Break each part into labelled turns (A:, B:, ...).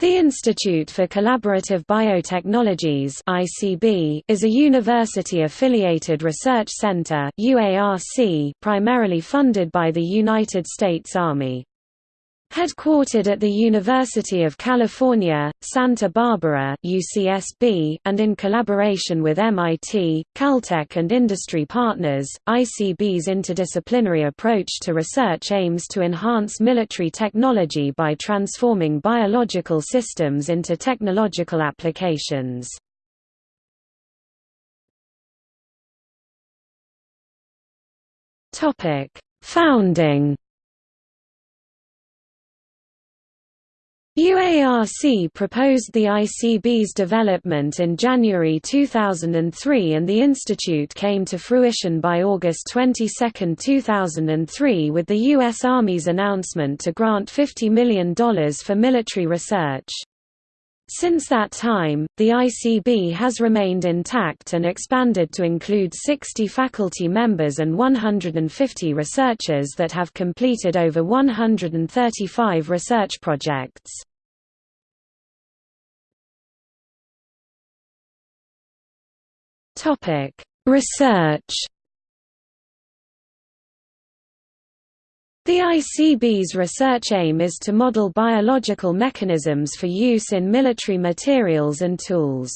A: The Institute for Collaborative Biotechnologies (ICB) is a university-affiliated research center (UARC) primarily funded by the United States Army. Headquartered at the University of California, Santa Barbara UCSB, and in collaboration with MIT, Caltech and industry partners, ICB's interdisciplinary approach to research aims to enhance military technology by transforming biological systems into technological applications. Founding UARC proposed the ICB's development in January 2003 and the institute came to fruition by August 22, 2003 with the U.S. Army's announcement to grant $50 million for military research. Since that time, the ICB has remained intact and expanded to include 60 faculty members and 150 researchers that have completed over 135 research projects. Research. The ICB's research aim is to model biological mechanisms for use in military materials and tools.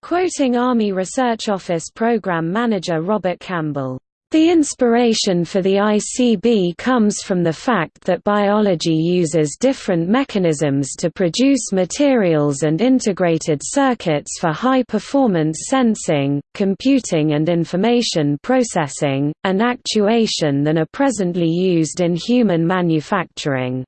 A: Quoting Army Research Office Program Manager Robert Campbell, the inspiration for the ICB comes from the fact that biology uses different mechanisms to produce materials and integrated circuits for high-performance sensing, computing and information processing, and actuation than are presently used in human manufacturing.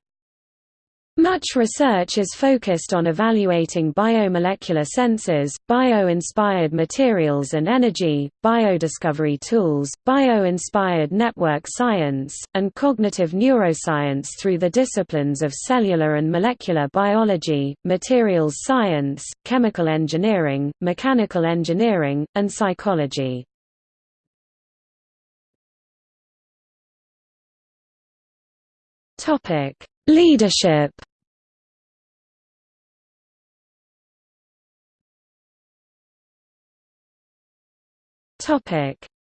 A: Much research is focused on evaluating biomolecular sensors, bio-inspired materials and energy, biodiscovery tools, bio-inspired network science, and cognitive neuroscience through the disciplines of cellular and molecular biology, materials science, chemical engineering, mechanical engineering, and psychology. Topic Leadership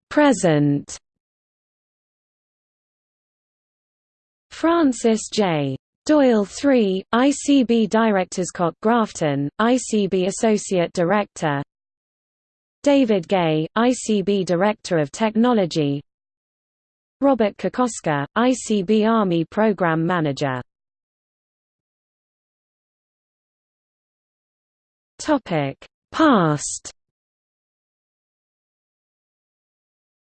A: Present Francis J. Doyle III, ICB Director Scott Grafton, ICB Associate Director David Gay, ICB Director of Technology Robert Kokoska, ICB Army Program Manager Past.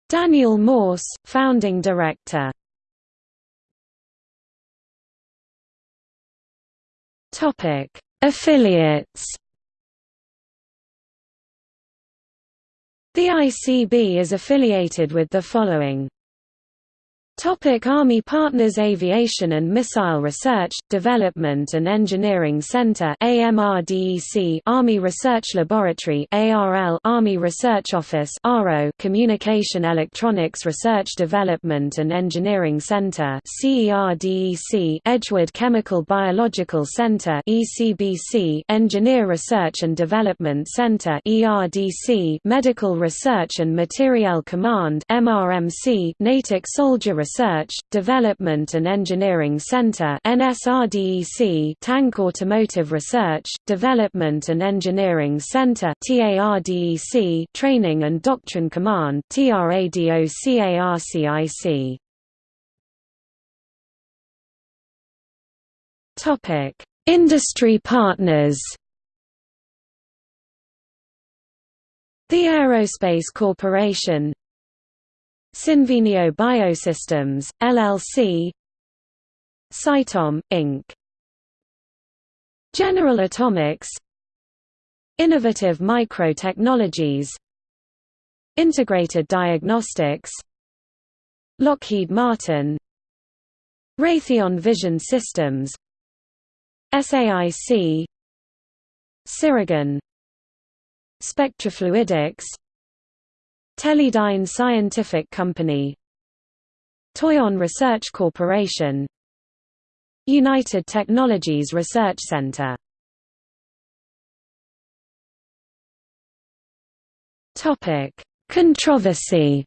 A: Daniel Morse, founding director. Topic: Affiliates. The ICB is affiliated with the following Topic Army Partners Aviation and Missile Research, Development and Engineering Center AMRDEC Army Research Laboratory ARL Army Research Office ARO Communication Electronics Research Development and Engineering Center CERDEC Edgewood Chemical Biological Center ECBC Engineer Research and Development Center ERDC Medical Research and Materiel Command MRMC Natick Soldier Research, Development and Engineering Center Tank Automotive Research, Development and Engineering Center Training and Doctrine Command TRADOC ARCIC Topic: Industry partners. The Aerospace Corporation Cynvenio Biosystems, LLC Cytom, Inc. General Atomics. Innovative Micro-Technologies. Integrated Diagnostics. Lockheed Martin. Raytheon Vision Systems. SAIC Sirigen Spectrafluidics Teledyne Scientific Company. Toyon Research Corporation. United Technologies Research Center. Topic: Controversy.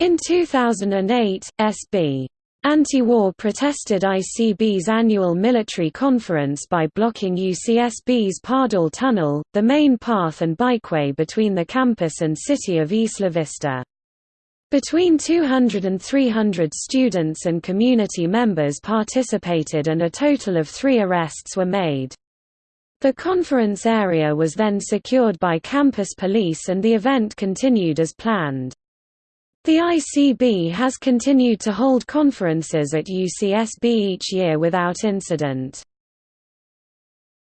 A: In 2008, SB Anti-war protested ICB's annual military conference by blocking UCSB's Pardall Tunnel, the main path and bikeway between the campus and city of Isla Vista. Between 200 and 300 students and community members participated and a total of three arrests were made. The conference area was then secured by campus police and the event continued as planned. The ICB has continued to hold conferences at UCSB each year without incident.